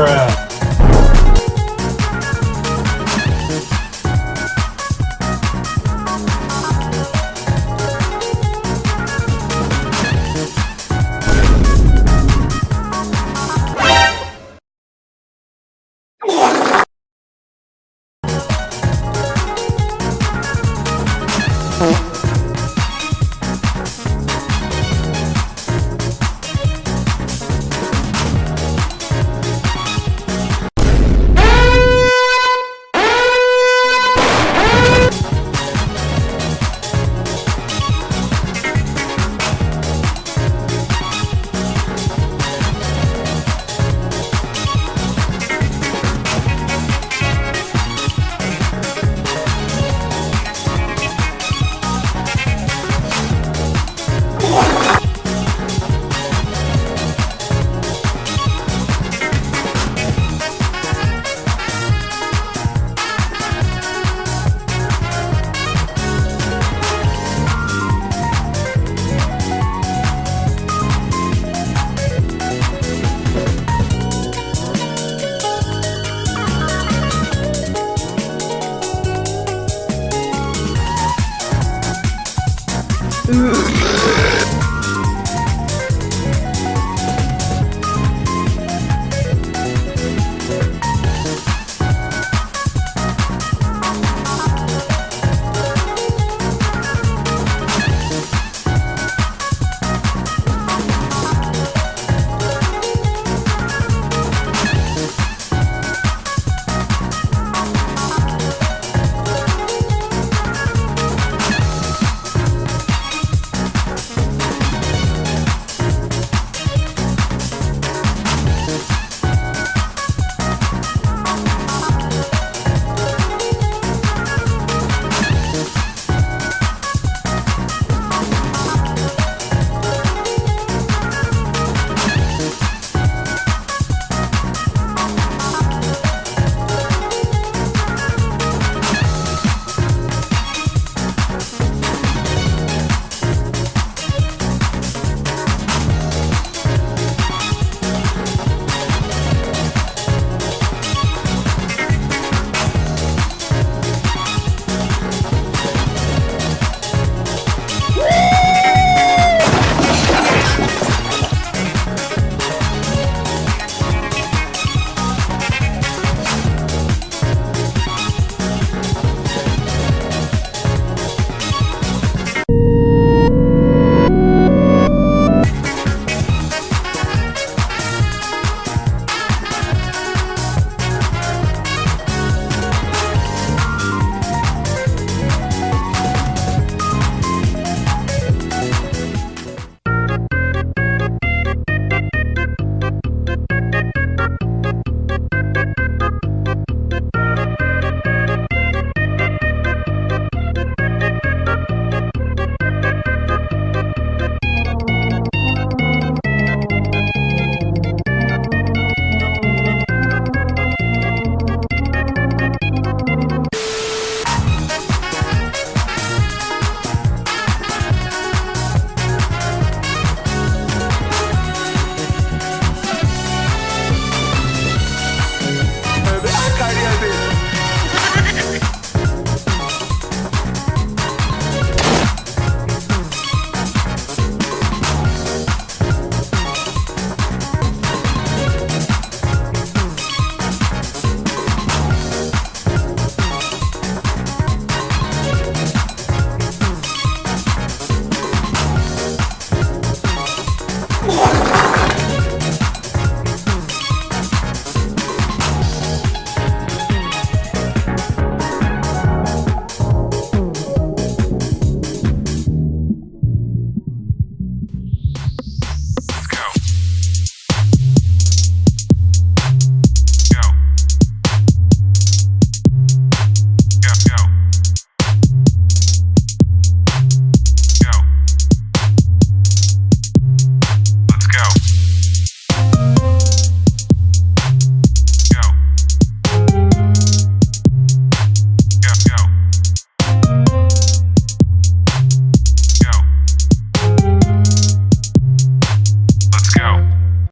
Bruh.